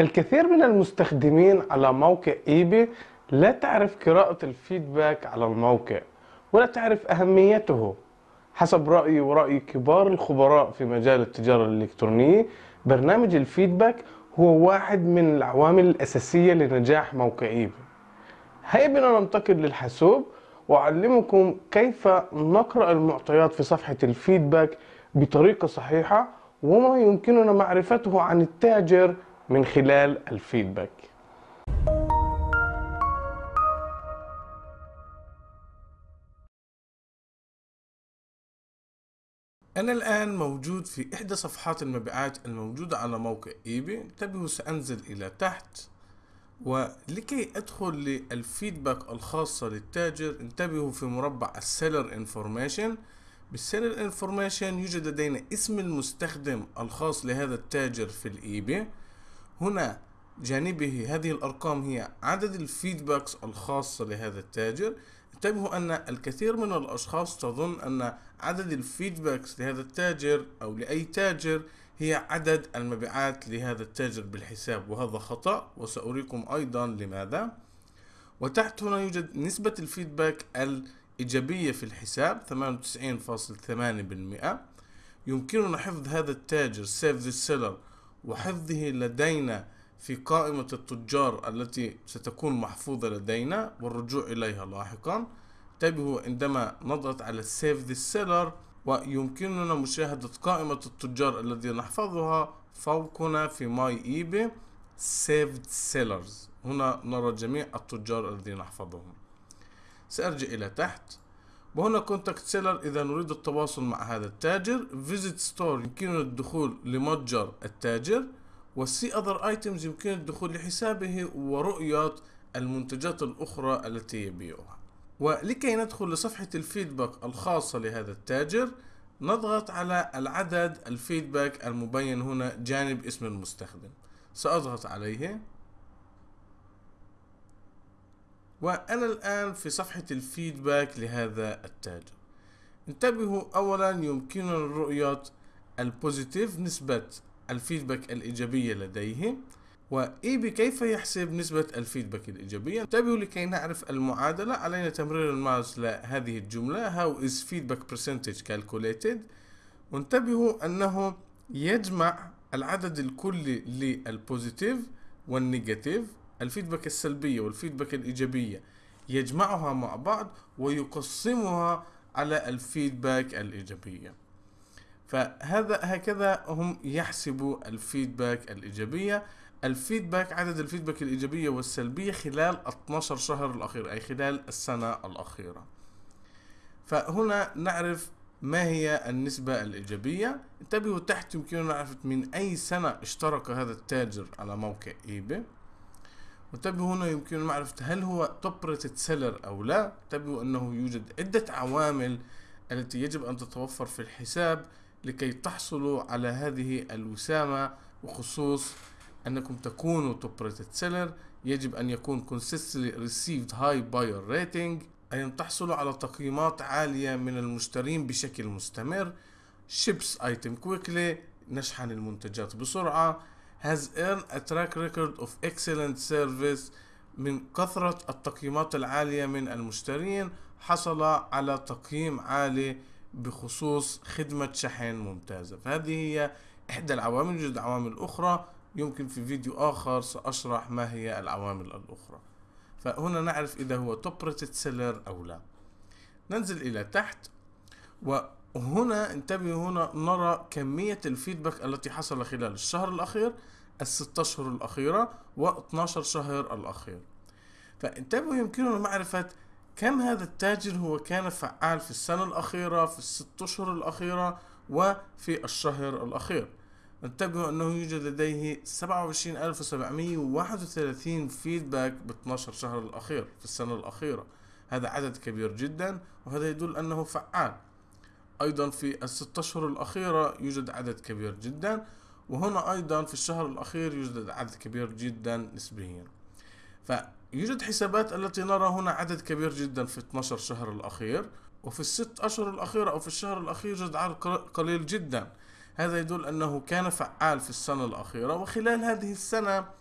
الكثير من المستخدمين على موقع eBay لا تعرف قراءة ال feedback على الموقع ولا تعرف أهميته. حسب رأيي ورأي كبار الخبراء في مجال التجارة الإلكترونية برنامج ال feedback هو واحد من العوامل الأساسية لنجاح موقع eBay هيا بنا ننتقل للحاسوب وأعلمكم كيف نقرأ المعطيات في صفحة ال feedback بطريقة صحيحة وما يمكننا معرفته عن التاجر من خلال ال feedback. أنا الآن موجود في إحدى صفحات المبيعات الموجودة على موقع eBay انتبهوا سأنزل إلى تحت ولكي أدخل لل feedback الخاصة للتاجر انتبهوا في مربع ال seller information. بال seller information يوجد لدينا اسم المستخدم الخاص لهذا التاجر في ال eBay هنا جانبه هذه الأرقام هي عدد ال feedbacks الخاصة لهذا التاجر. انتبهوا أن الكثير من الأشخاص تظن أن عدد ال feedbacks لهذا التاجر أو لأي تاجر هي عدد المبيعات لهذا التاجر بالحساب وهذا خطأ وسأريكم أيضا لماذا. وتحت هنا يوجد نسبة ال feedback الإيجابية في الحساب 98.8% يمكننا حفظ هذا التاجر save the seller وحفظه لدينا في قائمة التجار التي ستكون محفوظة لدينا والرجوع إليها لاحقا. انتبهوا عندما نضغط على Save the Seller ويمكننا مشاهدة قائمة التجار الذي نحفظها فوقنا في My eBay Saved Sellers. هنا نرى جميع التجار الذين نحفظهم. سأرجع إلى تحت. وهنا contact seller إذا نريد التواصل مع هذا التاجر visit store يمكننا الدخول لمتجر التاجر وال see other items يمكن الدخول لحسابه ورؤية المنتجات الأخرى التي يبيعها. ولكي ندخل لصفحة ال feedback الخاصة لهذا التاجر نضغط على العدد ال feedback المبين هنا جانب اسم المستخدم. سأضغط عليه. وأنا الآن في صفحة ال feedback لهذا التاجر انتبهوا أولا يمكننا رؤية ال positive نسبة ال feedback الإيجابية لديه و eBay كيف يحسب نسبة ال feedback الإيجابية؟ انتبهوا لكي نعرف المعادلة. علينا تمرير الماوس لهذه الجملة. How is feedback percentage calculated وانتبهوا أنه يجمع العدد الكلي لل positive وال negative. ال feedback السلبية وال feedback الإيجابية يجمعها مع بعض ويقسمها على ال feedback الإيجابية. فهذا هكذا هم يحسبوا ال feedback الإيجابية. ال feedback عدد ال feedback الإيجابية والسلبية خلال 12 شهر الأخير أي خلال السنة الأخيرة. فهنا نعرف ما هي النسبة الإيجابية. انتبهوا تحت يمكننا نعرف من أي سنة اشترك هذا التاجر على موقع إيباي. وانتبهوا هنا يمكن معرفة هل هو top rated seller أو لا؟ انتبهوا أنه يوجد عدة عوامل التي يجب أن تتوفر في الحساب لكي تحصلوا على هذه الوسامة وخصوص أنكم تكونوا top rated seller يجب أن يكون consistently received high buyer rating أي أن تحصلوا على تقييمات عالية من المشترين بشكل مستمر. ships item quickly نشحن المنتجات بسرعة. Has earned a track record of excellent service من كثرة التقييمات العالية من المشترين حصل على تقييم عالي بخصوص خدمة شحن ممتازة. فهذه هي إحدى العوامل يوجد عوامل أخرى يمكن في فيديو آخر سأشرح ما هي العوامل الأخرى. فهنا نعرف إذا هو top rated seller أو لا. ننزل إلى تحت وهنا انتبهوا هنا نرى كمية ال feedback التي حصل خلال الشهر الأخير الست أشهر الأخيرة و12 شهر الأخير. فانتبهوا يمكننا معرفة كم هذا التاجر هو كان فعال في السنة الأخيرة في الست أشهر الأخيرة وفي الشهر الأخير. انتبهوا أنه يوجد لديه 27731 فيدباك ب 12 شهر الأخير في السنة الأخيرة. هذا عدد كبير جدا وهذا يدل أنه فعال. أيضا في الست أشهر الأخيرة يوجد عدد كبير جدا وهنا أيضا في الشهر الأخير يوجد عدد كبير جدا نسبيا. فيوجد حسابات التي نرى هنا عدد كبير جدا في 12 شهر الأخير وفي الست أشهر الأخيرة أو في الشهر الأخير يوجد عدد قليل جدا. هذا يدل أنه كان فعال في السنة الأخيرة وخلال هذه السنة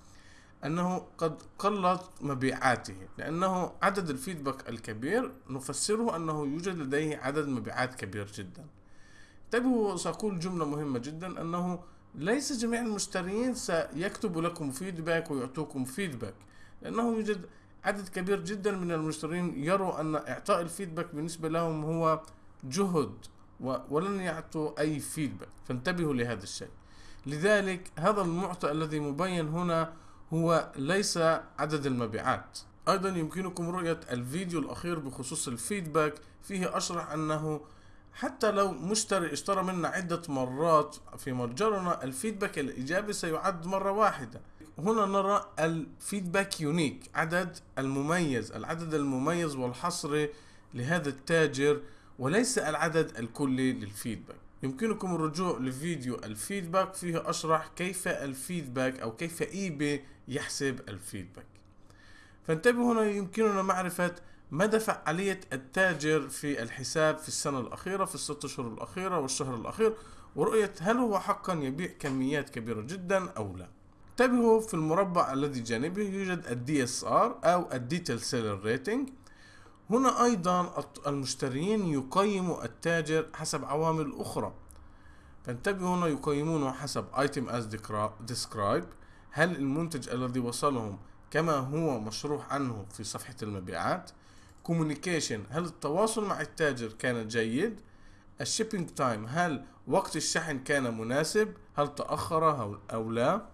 أنه قد قلت مبيعاته لأنه عدد الفيدباك الكبير نفسره أنه يوجد لديه عدد مبيعات كبير جدا. انتبهوا سأقول جملة مهمة جدا أنه ليس جميع المشترين سيكتبوا لكم feedback ويعطوكم feedback لأنه يوجد عدد كبير جدا من المشترين يروا أن إعطاء ال feedback بالنسبة لهم هو جهد ولن يعطوا أي feedback. فانتبهوا لهذا الشيء. لذلك هذا المعطى الذي مبين هنا هو ليس عدد المبيعات. أيضا يمكنكم رؤية الفيديو الأخير بخصوص ال feedback. فيه أشرح أنه حتى لو مشتري اشترى منا عدة مرات في متجرنا ال feedback الإيجابي سيعد مرة واحدة. هنا نرى ال feedback unique عدد المميز العدد المميز والحصري لهذا التاجر وليس العدد الكلي لل feedback. يمكنكم الرجوع لفيديو ال feedback فيه أشرح كيف ال feedback أو كيف إيباي يحسب ال feedback. فانتبهوا هنا يمكننا معرفة مدى فعالية التاجر في الحساب في السنة الأخيرة في الست أشهر الأخيرة والشهر الأخير ورؤية هل هو حقا يبيع كميات كبيرة جدا أو لا. انتبهوا في المربع الذي جانبه يوجد ال DSR أو ال detailed seller rating هنا أيضا المشترين يقيموا التاجر حسب عوامل أخرى. فانتبهوا هنا يقيمونه حسب item as described. هل المنتج الذي وصلهم كما هو مشروح عنه في صفحة المبيعات؟ communication. هل التواصل مع التاجر كان جيد؟ ال shipping time هل وقت الشحن كان مناسب؟ هل تأخر أو لا؟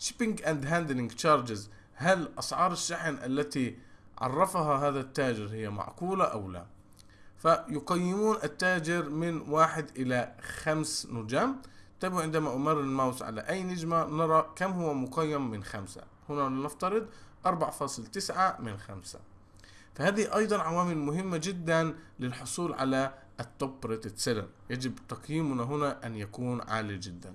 shipping and handling charges. هل أسعار الشحن التي عرفها هذا التاجر هي معقولة أو لا. فيقيمون التاجر من واحد إلى خمس نجم انتبهوا عندما أمر الماوس على أي نجمة نرى كم هو مقيم من خمسة. هنا لنفترض 4.9 من خمسة. فهذه أيضا عوامل مهمة جدا للحصول على ال top rated seller. يجب تقييمنا هنا أن يكون عالي جدا.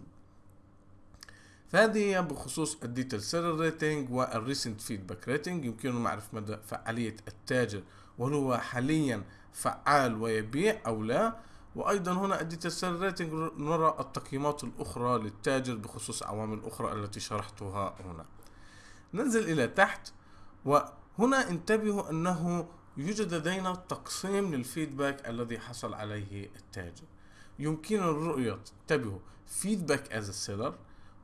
فهذه هي بخصوص ال detailed seller rating وال recent feedback rating يمكننا معرفة مدى فعالية التاجر وهل هو حاليا فعال ويبيع أو لا. وأيضا هنا ال detailed seller rating نرى التقييمات الأخرى للتاجر بخصوص عوامل أخرى التي شرحتها هنا. ننزل إلى تحت وهنا انتبهوا أنه يوجد لدينا تقسيم لل feedback الذي حصل عليه التاجر. يمكننا الرؤية انتبهوا feedback as seller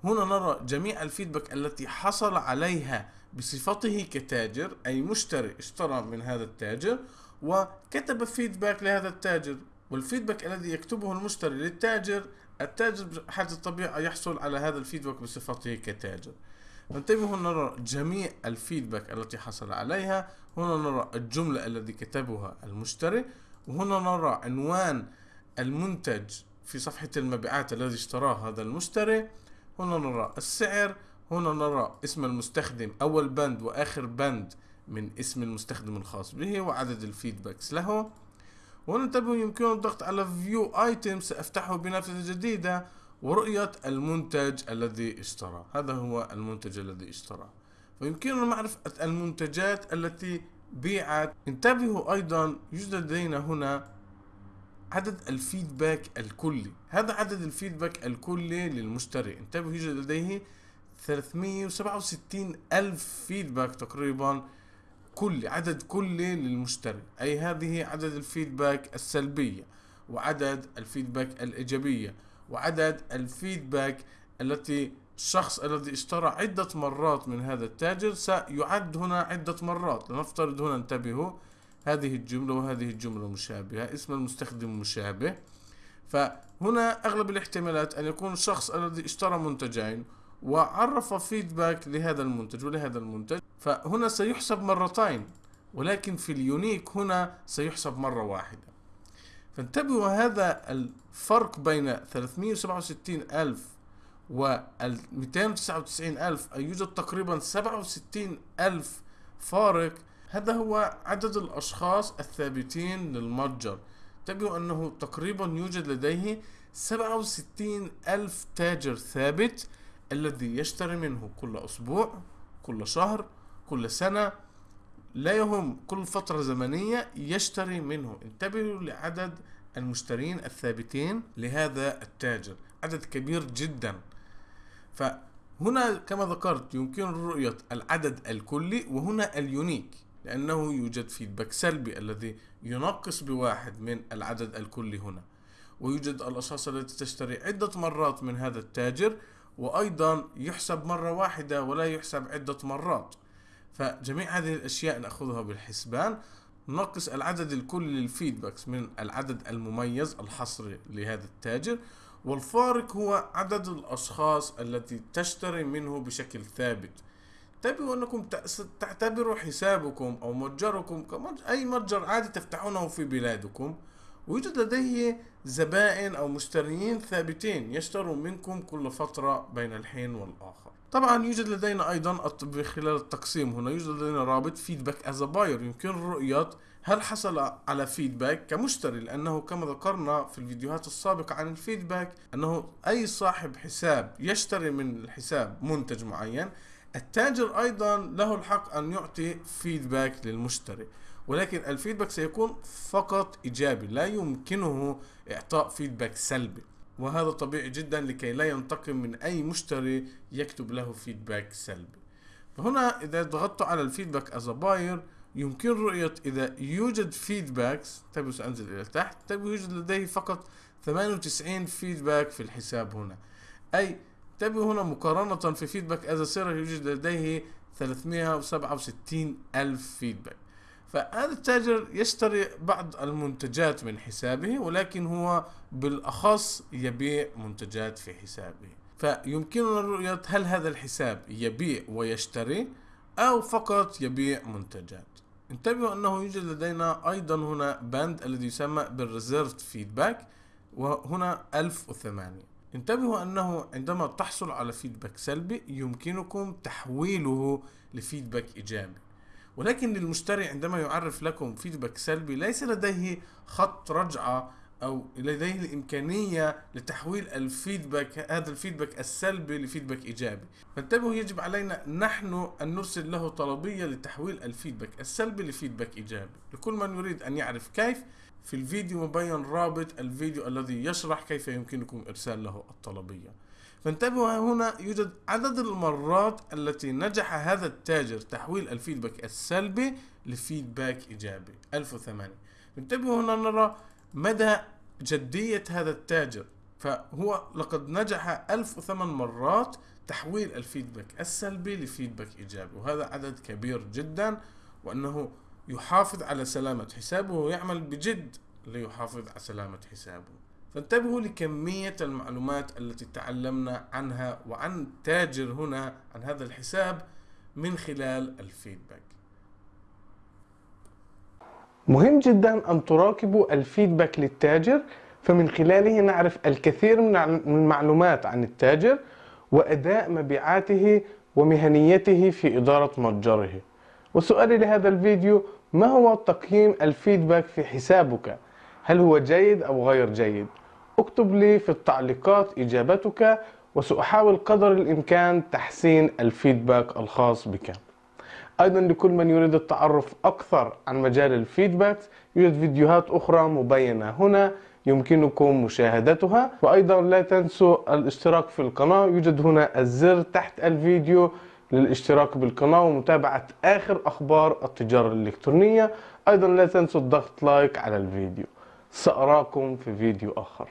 هنا نرى جميع ال feedback التي حصل عليها بصفته كتاجر أي مشتري اشترى من هذا التاجر وكتب فيدباك لهذا التاجر. والفيدباك الذي يكتبه المشتري للتاجر التاجر بحاجة الطبيعة يحصل على هذا الفيدباك بصفته كتاجر. انتبهوا نرى جميع الفيدباك التي حصل عليها. هنا نرى الجملة الذي كتبها المشتري. وهنا نرى عنوان المنتج في صفحة المبيعات الذي اشتراه هذا المشتري. هنا نرى السعر هنا نرى اسم المستخدم أول بند وآخر بند من اسم المستخدم الخاص به وعدد ال feedbacks له. وننتبه يمكن الضغط على view item سأفتحه بنافذة جديدة. ورؤية المنتج الذي اشترى هذا هو المنتج الذي اشترى. ويمكننا معرفة المنتجات التي بيعت. انتبهوا أيضا يوجد لدينا هنا عدد ال feedback الكلي. هذا عدد ال feedback الكلي للمشتري. انتبهوا يوجد لديه 367 ألف فيدباك تقريبا كلي عدد كلي للمشتري. أي هذه عدد الفيدباك السلبية وعدد الفيدباك الإيجابية وعدد الفيدباك التي الشخص الذي اشترى عدة مرات من هذا التاجر سيعد هنا عدة مرات. لنفترض هنا انتبهوا هذه الجملة وهذه الجملة مشابهة اسم المستخدم مشابه. فهنا أغلب الاحتمالات أن يكون الشخص الذي اشترى منتجين وعرف فيدباك لهذا المنتج ولهذا المنتج. فهنا سيحسب مرتين ولكن في اليونيك هنا سيحسب مرة واحدة. فانتبهوا هذا الفرق بين 367 ألف و 299 ألف أي يوجد تقريبا 67 ألف فارق هذا هو عدد الأشخاص الثابتين للمتجر. انتبهوا أنه تقريبا يوجد لديه 67 ألف تاجر ثابت الذي يشتري منه كل أسبوع كل شهر كل سنة. لا يهم كل فترة زمنية يشتري منه. انتبهوا لعدد المشترين الثابتين لهذا التاجر. عدد كبير جدا. ف هنا كما ذكرت يمكن رؤية العدد الكلي وهنا اليونيك. لأنه يوجد فيدباك سلبي الذي ينقص بواحد من العدد الكلي هنا. ويوجد الأشخاص التي تشتري عدة مرات من هذا التاجر وأيضا يحسب مرة واحدة ولا يحسب عدة مرات. فجميع هذه الأشياء نأخذها بالحسبان نقص العدد الكلي للفيدباكس من العدد المميز الحصري لهذا التاجر. والفارق هو عدد الأشخاص التي تشتري منه بشكل ثابت. انتبهوا أنكم تعتبروا حسابكم أو متجركم أي متجر عادي تفتحونه في بلادكم ويوجد لديه زبائن أو مشتريين ثابتين يشترون منكم كل فترة بين الحين والآخر. طبعا يوجد لدينا أيضا خلال التقسيم هنا يوجد لدينا رابط feedback as buyer يمكن رؤية هل حصل على feedback كمشتري لأنه كما ذكرنا في الفيديوهات السابقة عن ال feedback أنه أي صاحب حساب يشتري من الحساب منتج معين التاجر أيضا له الحق أن يعطي feedback للمشتري ولكن ال feedback سيكون فقط إيجابي لا يمكنه إعطاء feedback سلبي. وهذا طبيعي جدا لكي لا ينتقم من أي مشتري يكتب له feedback سلبي. فهنا إذا ضغطت على ال feedback as a buyer يمكن رؤية إذا يوجد feedbacks انتبهوا سأنزل إلى تحت انتبهوا يوجد لديه فقط 98 feedback في الحساب هنا. أي انتبهوا هنا مقارنة في feedback as seller يوجد لديه 367 ألف feedback فهذا التاجر يشتري بعض المنتجات من حسابه ولكن هو بالأخص يبيع منتجات في حسابه. فيمكننا رؤية هل هذا الحساب يبيع ويشتري أو فقط يبيع منتجات. انتبهوا أنه يوجد لدينا أيضا هنا بند الذي يسمى بال revised feedback وهنا 1008 انتبهوا أنه عندما تحصل على feedback سلبي يمكنكم تحويله ل feedback إيجابي. ولكن للمشتري عندما يعرف لكم feedback سلبي ليس لديه خط رجعة أو لديه الإمكانية لتحويل ال feedback هذا ال feedback السلبي ل feedback إيجابي. فانتبهوا يجب علينا نحن أن نرسل له طلبية لتحويل ال feedback السلبي ل feedback إيجابي. لكل من يريد أن يعرف كيف في الفيديو مبين رابط الفيديو الذي يشرح كيف يمكنكم إرسال له الطلبية. فانتبهوا هنا يوجد عدد المرات التي نجح هذا التاجر تحويل الفيدباك السلبي لفيدباك إيجابي. 1008 انتبهوا هنا نرى مدى جدية هذا التاجر. فهو لقد نجح 1008 مرات تحويل الفيدباك السلبي لفيدباك إيجابي. وهذا عدد كبير جدا وأنه يحافظ على سلامة حسابه ويعمل بجد ليحافظ على سلامة حسابه. فانتبهوا لكمية المعلومات التي تعلمنا عنها وعن تاجر هنا عن هذا الحساب من خلال الفيدباك. مهم جدا أن تراقبوا الفيدباك للتاجر فمن خلاله نعرف الكثير من المعلومات عن التاجر وأداء مبيعاته ومهنيته في إدارة متجره. وسؤالي لهذا الفيديو ما هو تقييم الفيدباك في حسابك؟ هل هو جيد أو غير جيد؟ اكتب لي في التعليقات إجابتك وسأحاول قدر الإمكان تحسين الفيدباك الخاص بك أيضا لكل من يريد التعرف أكثر عن مجال الفيدباك يوجد فيديوهات أخرى مبينة هنا يمكنكم مشاهدتها وأيضا لا تنسوا الاشتراك في القناة يوجد هنا الزر تحت الفيديو للاشتراك بالقناة ومتابعة آخر أخبار التجارة الإلكترونية. أيضا لا تنسوا الضغط لايك على الفيديو. سأراكم في فيديو آخر.